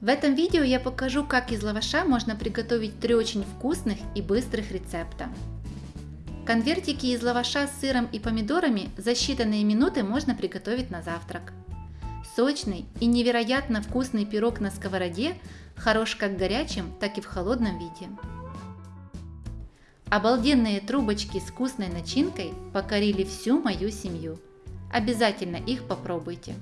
В этом видео я покажу, как из лаваша можно приготовить три очень вкусных и быстрых рецепта. Конвертики из лаваша с сыром и помидорами за считанные минуты можно приготовить на завтрак. Сочный и невероятно вкусный пирог на сковороде хорош как в горячем, так и в холодном виде. Обалденные трубочки с вкусной начинкой покорили всю мою семью. Обязательно их попробуйте.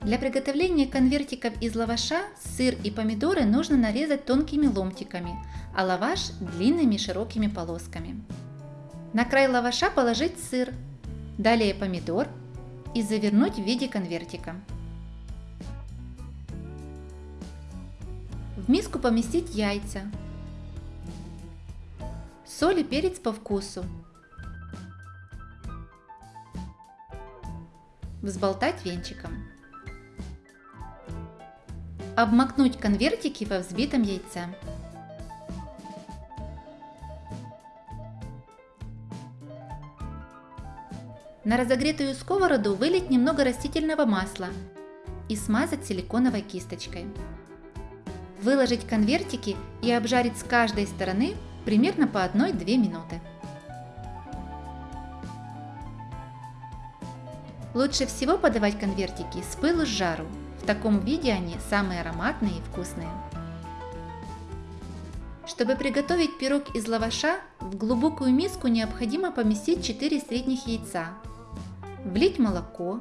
Для приготовления конвертиков из лаваша сыр и помидоры нужно нарезать тонкими ломтиками, а лаваш длинными широкими полосками. На край лаваша положить сыр, далее помидор и завернуть в виде конвертика. В миску поместить яйца, соль и перец по вкусу, взболтать венчиком. Обмакнуть конвертики во взбитом яйце. На разогретую сковороду вылить немного растительного масла и смазать силиконовой кисточкой. Выложить конвертики и обжарить с каждой стороны примерно по 1-2 минуты. Лучше всего подавать конвертики с пылу с жару. В таком виде они самые ароматные и вкусные. Чтобы приготовить пирог из лаваша, в глубокую миску необходимо поместить 4 средних яйца, влить молоко,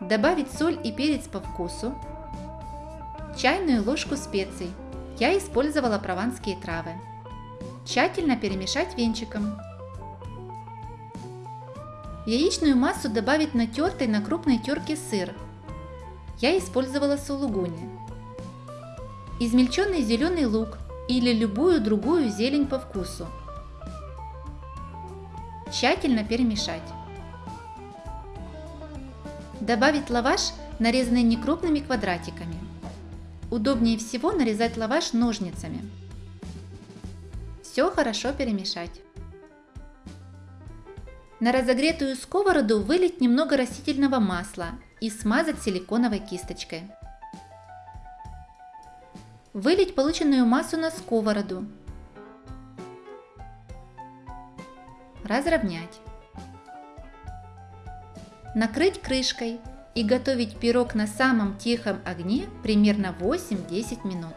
добавить соль и перец по вкусу, чайную ложку специй, я использовала прованские травы, тщательно перемешать венчиком. В яичную массу добавить натертый на крупной терке сыр, я использовала сулугуни, измельченный зеленый лук или любую другую зелень по вкусу. Тщательно перемешать. Добавить лаваш, нарезанный некрупными квадратиками. Удобнее всего нарезать лаваш ножницами. Все хорошо перемешать. На разогретую сковороду вылить немного растительного масла и смазать силиконовой кисточкой. Вылить полученную массу на сковороду. Разровнять. Накрыть крышкой и готовить пирог на самом тихом огне примерно 8-10 минут.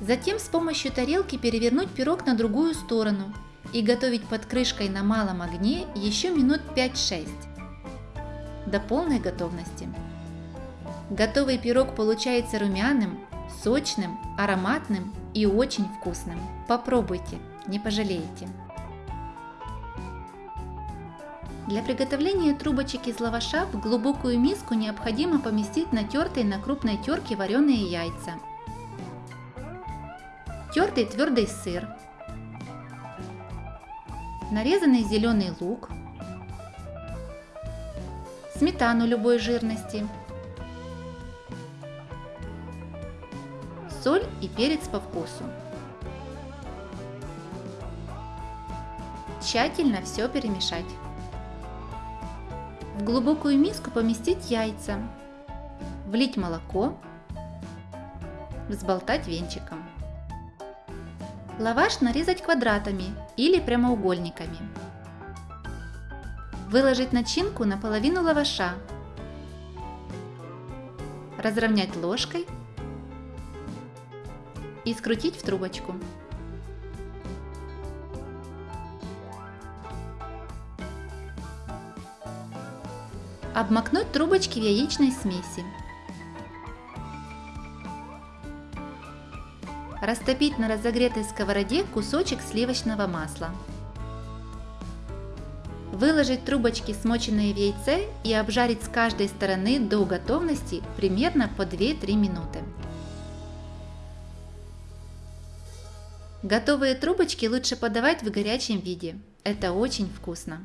Затем с помощью тарелки перевернуть пирог на другую сторону и готовить под крышкой на малом огне еще минут 5-6 до полной готовности. Готовый пирог получается румяным, сочным, ароматным и очень вкусным. Попробуйте, не пожалеете. Для приготовления трубочек из лаваша в глубокую миску необходимо поместить натертые на крупной терке вареные яйца, тертый твердый сыр, нарезанный зеленый лук, сметану любой жирности, соль и перец по вкусу. Тщательно все перемешать. В глубокую миску поместить яйца, влить молоко, взболтать венчиком. Лаваш нарезать квадратами или прямоугольниками. Выложить начинку на половину лаваша. Разровнять ложкой и скрутить в трубочку. Обмакнуть трубочки в яичной смеси. Растопить на разогретой сковороде кусочек сливочного масла. Выложить трубочки, смоченные в яйце, и обжарить с каждой стороны до готовности примерно по 2-3 минуты. Готовые трубочки лучше подавать в горячем виде. Это очень вкусно.